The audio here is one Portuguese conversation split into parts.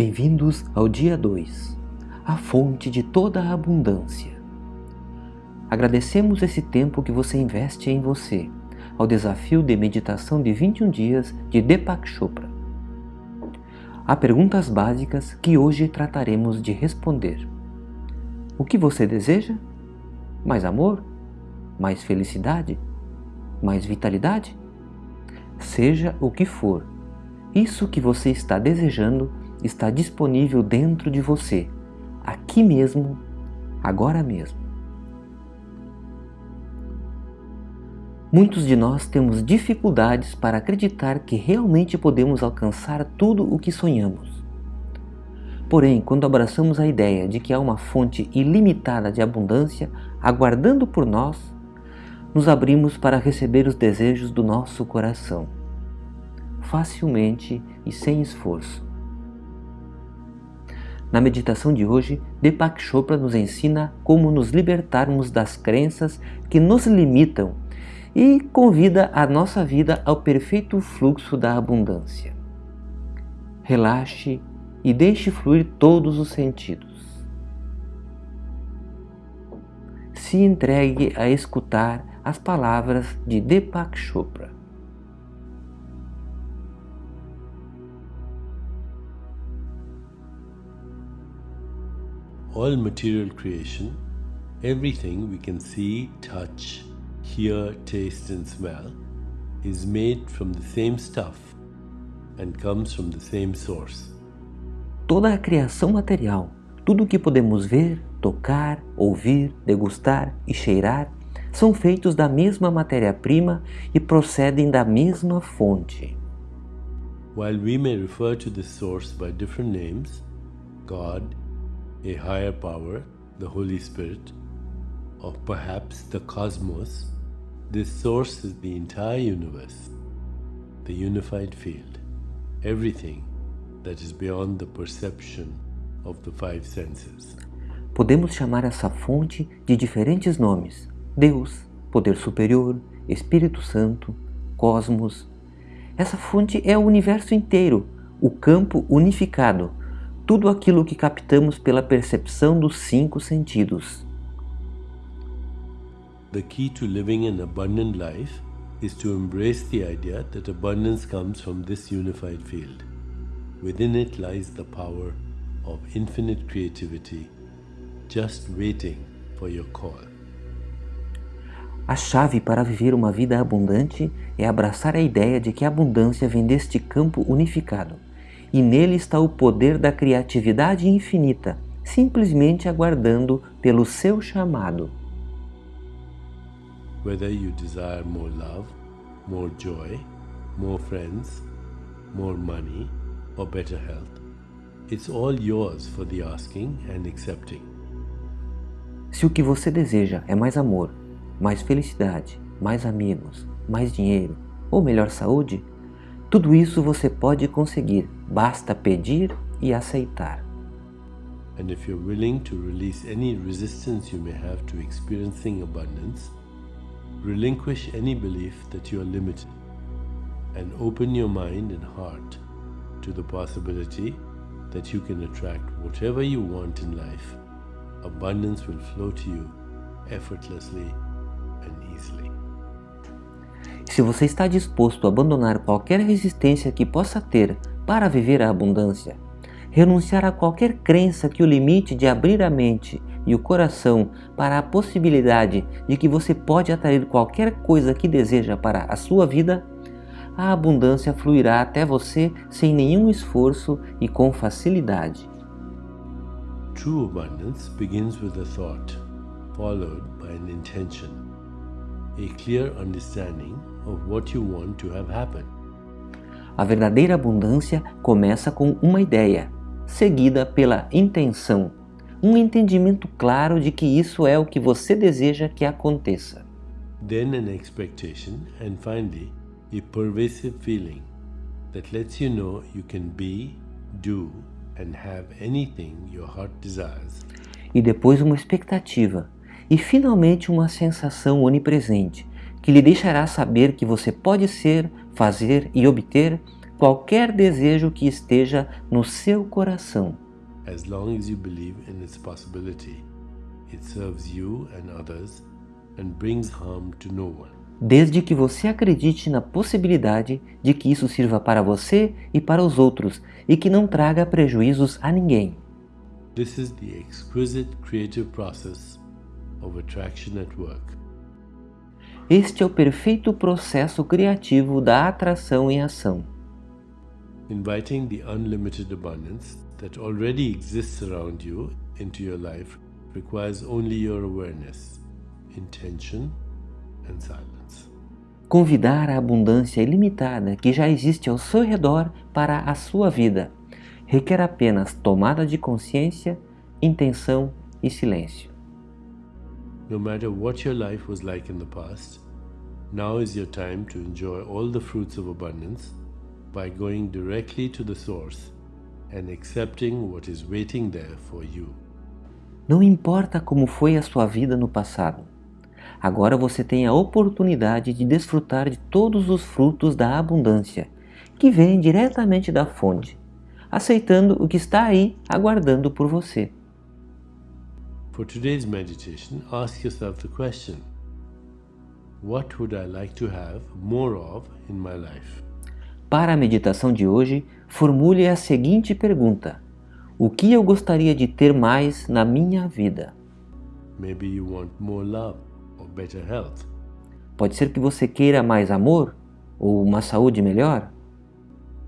Bem-vindos ao dia 2, a fonte de toda a abundância. Agradecemos esse tempo que você investe em você, ao desafio de meditação de 21 dias de Deepak Chopra. Há perguntas básicas que hoje trataremos de responder. O que você deseja? Mais amor? Mais felicidade? Mais vitalidade? Seja o que for, isso que você está desejando está disponível dentro de você, aqui mesmo, agora mesmo. Muitos de nós temos dificuldades para acreditar que realmente podemos alcançar tudo o que sonhamos. Porém, quando abraçamos a ideia de que há uma fonte ilimitada de abundância aguardando por nós, nos abrimos para receber os desejos do nosso coração facilmente e sem esforço. Na meditação de hoje, Deepak Chopra nos ensina como nos libertarmos das crenças que nos limitam e convida a nossa vida ao perfeito fluxo da abundância. Relaxe e deixe fluir todos os sentidos. Se entregue a escutar as palavras de Deepak Chopra. All material creation, everything we can see, touch, hear, taste and smell is made from the same stuff and comes from the same source. Toda a criação material, tudo o que podemos ver, tocar, ouvir, degustar e cheirar, são feitos da mesma matéria-prima e procedem da mesma fonte. While we may refer to this source by different names, God, a higher power, the Holy Spirit, or perhaps the cosmos, this source is the entire universe, the unified field, everything that is beyond the perception of the five senses. Podemos chamar essa fonte de diferentes nomes: Deus, Poder Superior, Espírito Santo, Cosmos. Essa fonte é o universo inteiro, o campo unificado, tudo aquilo que captamos pela percepção dos cinco sentidos. The key to living an abundant life is to embrace the idea that abundance comes from this unified field. Within it lies the power of infinite creativity, just waiting for your call. A chave para viver uma vida abundante é abraçar a ideia de que a abundância vem deste campo unificado e nele está o poder da criatividade infinita, simplesmente aguardando pelo seu chamado. Whether you desire more love, more joy, more friends, more money, or better health, it's all yours for the asking and accepting. Se o que você deseja é mais amor, mais felicidade, mais amigos, mais dinheiro ou melhor saúde, tudo isso você pode conseguir, basta pedir e aceitar. And if you're willing to release any resistance you may have to experiencing abundance, relinquish any belief that you are limited, and open your mind and heart to the possibility that you can attract whatever you want in life. Abundance will flow to you effortlessly and easily. Se você está disposto a abandonar qualquer resistência que possa ter para viver a abundância, renunciar a qualquer crença que o limite de abrir a mente e o coração para a possibilidade de que você pode atrair qualquer coisa que deseja para a sua vida, a abundância fluirá até você sem nenhum esforço e com facilidade. True abundance begins with a thought, followed by an intention, a clear understanding of what you want to have happen. A verdadeira abundância começa com uma ideia, seguida pela intenção, um entendimento claro de que isso é o que você deseja que aconteça. Then an expectation and finally a pervasive feeling that lets you know you can be, do and have anything your heart desires. E depois uma expectativa e finalmente uma sensação onipresente que lhe deixará saber que você pode ser, fazer e obter qualquer desejo que esteja no seu coração. As long as you believe in its possibility, it serves you and others and brings harm to no one. Desde que você acredite na possibilidade de que isso sirva para você e para os outros e que não traga prejuízos a ninguém. This is the exquisite creative process Este é o perfeito processo criativo da atração em ação. Inviting the unlimited abundance that already exists around you into your life requires only your awareness, intention, and silence. Convidar a abundância ilimitada que já existe ao seu redor para a sua vida requer apenas tomada de consciência, intenção e silêncio. No matter what your life was like in the past, now is your time to enjoy all the fruits of abundance by going directly to the source and accepting what is waiting there for you. Não importa como foi a sua vida no passado. Agora você tem a oportunidade de desfrutar de todos os frutos da abundância que vêm diretamente da fonte, aceitando o que está aí aguardando por você. For today's meditation, ask yourself the question What would I like to have more of in my life? Para a meditação de hoje, formule a seguinte pergunta: O que eu gostaria de ter mais na minha vida? Maybe you want more love or better health. Pode ser que você queira mais amor ou uma saúde melhor?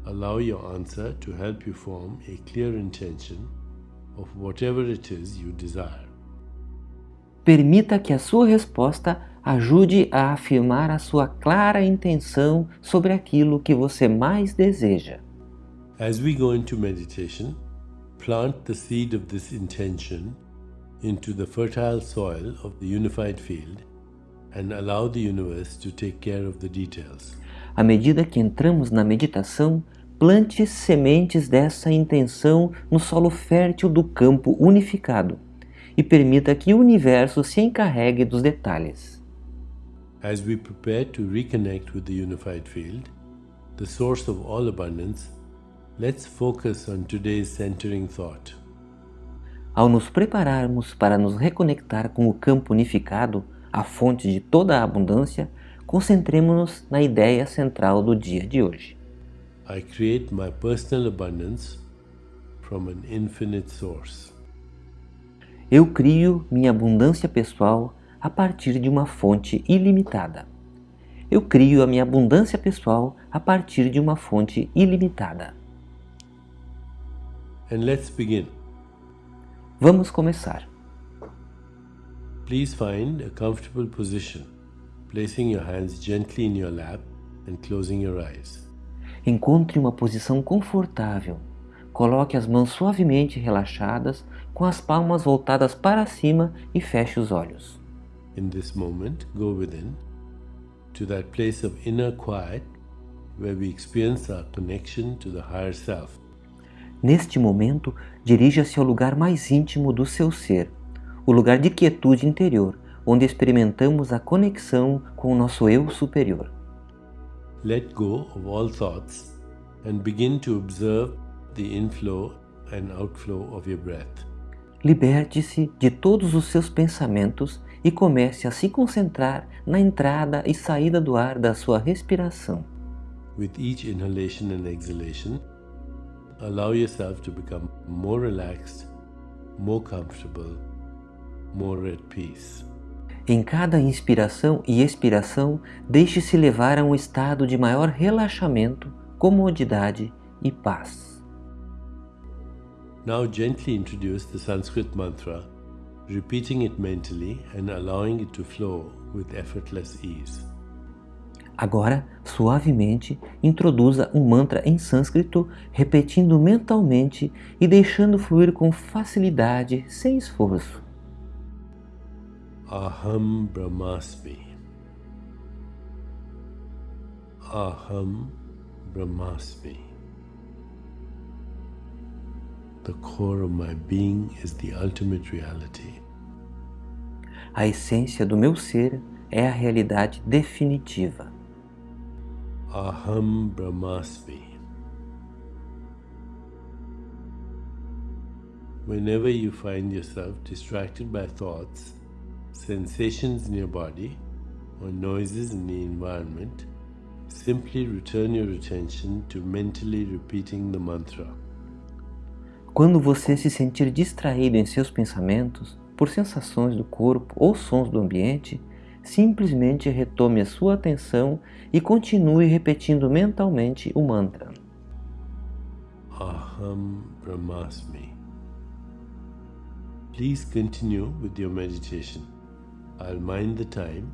Allow your answer to help you form a clear intention of whatever it is you desire. Permita que a sua resposta ajude a afirmar a sua clara intenção sobre aquilo que você mais deseja. As we go into meditation, plant the seed of this intention into the fertile soil of the unified field and allow the universe to take care of the details. À medida que entramos na meditação, plante sementes dessa intenção no solo fértil do campo unificado e permita que o universo se encarregue dos detalhes. As we prepare to reconnect with the unified field, the source of all abundance, let's focus on today's centering thought. Ao nos prepararmos para nos reconectar com o campo unificado, a fonte de toda a abundância, concentremos-nos na ideia central do dia de hoje. I create my personal abundance from an infinite source. Eu crio minha abundância pessoal a partir de uma fonte ilimitada. Eu crio a minha abundância pessoal a partir de uma fonte ilimitada. And let's begin. Vamos começar. Please find a comfortable position, placing your hands gently in your lap and closing your eyes. Encontre uma posição confortável. Coloque as mãos suavemente relaxadas, com as palmas voltadas para cima e feche os olhos. In this moment, go within to that place of inner quiet where we experience our connection to the higher self. Neste momento, dirija-se ao lugar mais íntimo do seu ser, o lugar de quietude interior, onde experimentamos a conexão com o nosso eu superior. Let go of all thoughts and begin to observe the inflow and outflow of your breath. Liberte-se de todos os seus pensamentos e comece a se concentrar na entrada e saída do ar da sua respiração. With each inhalation and exhalation, allow yourself to become more relaxed, more comfortable, more at peace. Em cada inspiração e expiração, deixe-se levar a um estado de maior relaxamento, comodidade e paz. Now gently introduce the Sanskrit mantra, repeating it mentally and allowing it to flow with effortless ease. Agora, suavemente, introduza um mantra em sânscrito, repetindo mentalmente e deixando fluir com facilidade, sem esforço. Aham Brahmasmi. Aham Brahmasmi. The core of my being is the ultimate reality. A essência do meu ser é a realidade definitiva. Aham Brahmasmi. Whenever you find yourself distracted by thoughts, sensations in your body, or noises in the environment, simply return your attention to mentally repeating the mantra. Quando você se sentir distraído em seus pensamentos por sensações do corpo ou sons do ambiente, simplesmente retome a sua atenção e continue repetindo mentalmente o mantra. Aham Brahmasmi. Please continue with your meditation. I'll mind the time,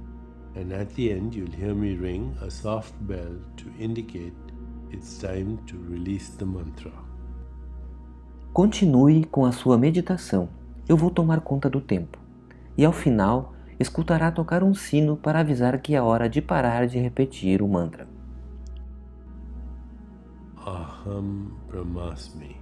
and at the end, you'll hear me ring a soft bell to indicate it's time to release the mantra. Continue com a sua meditação. Eu vou tomar conta do tempo. E ao final, escutará tocar um sino para avisar que é hora de parar de repetir o mantra. Aham Brahmasmi.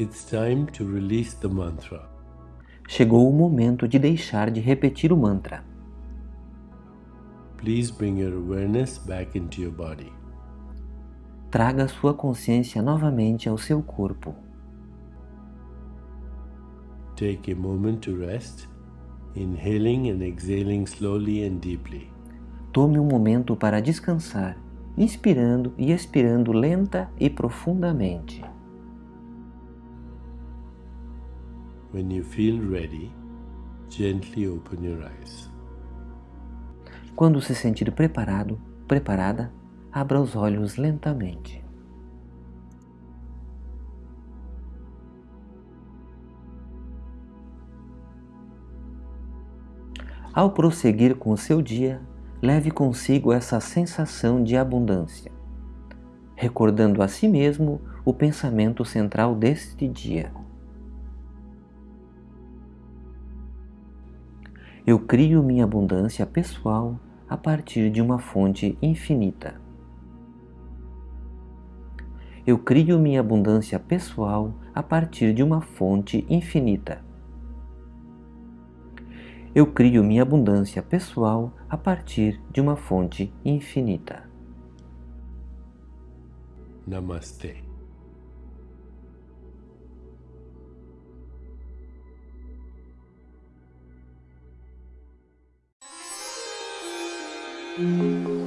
It's time to release the mantra. Chegou o momento de deixar de repetir o mantra. Please bring your awareness back into your body. Traga sua consciência novamente ao seu corpo. Take a moment to rest, inhaling and exhaling slowly and deeply. Tome um momento para descansar, inspirando e expirando lenta e profundamente. When you feel ready, gently open your eyes. Quando se sentir preparado, preparada, abra os olhos lentamente. Ao prosseguir com o seu dia, leve consigo essa sensação de abundância, recordando a si mesmo o pensamento central deste dia. Eu crio minha abundância pessoal a partir de uma fonte infinita. Eu crio minha abundância pessoal a partir de uma fonte infinita. Eu crio minha abundância pessoal a partir de uma fonte infinita. Namaste. Música